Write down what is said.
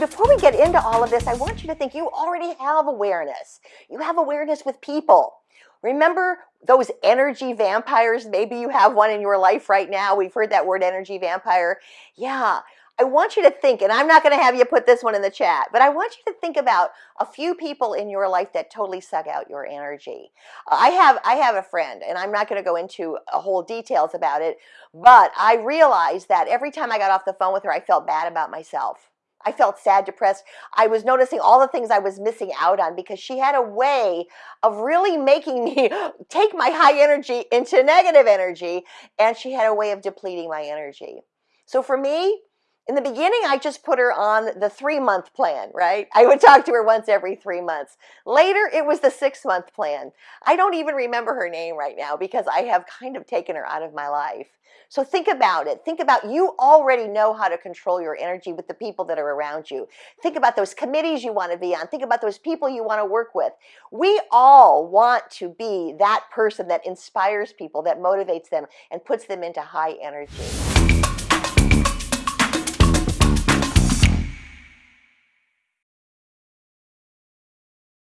we get into all of this, I want you to think you already have awareness. You have awareness with people. Remember those energy vampires? Maybe you have one in your life right now. We've heard that word energy vampire. Yeah, I want you to think, and I'm not going to have you put this one in the chat, but I want you to think about a few people in your life that totally suck out your energy. I have I have a friend, and I'm not going to go into a whole details about it, but I realized that every time I got off the phone with her, I felt bad about myself. I felt sad, depressed. I was noticing all the things I was missing out on because she had a way of really making me take my high energy into negative energy, and she had a way of depleting my energy. So for me, in the beginning, I just put her on the three month plan, right? I would talk to her once every three months. Later, it was the six month plan. I don't even remember her name right now because I have kind of taken her out of my life. So think about it. Think about you already know how to control your energy with the people that are around you. Think about those committees you want to be on. Think about those people you want to work with. We all want to be that person that inspires people, that motivates them, and puts them into high energy.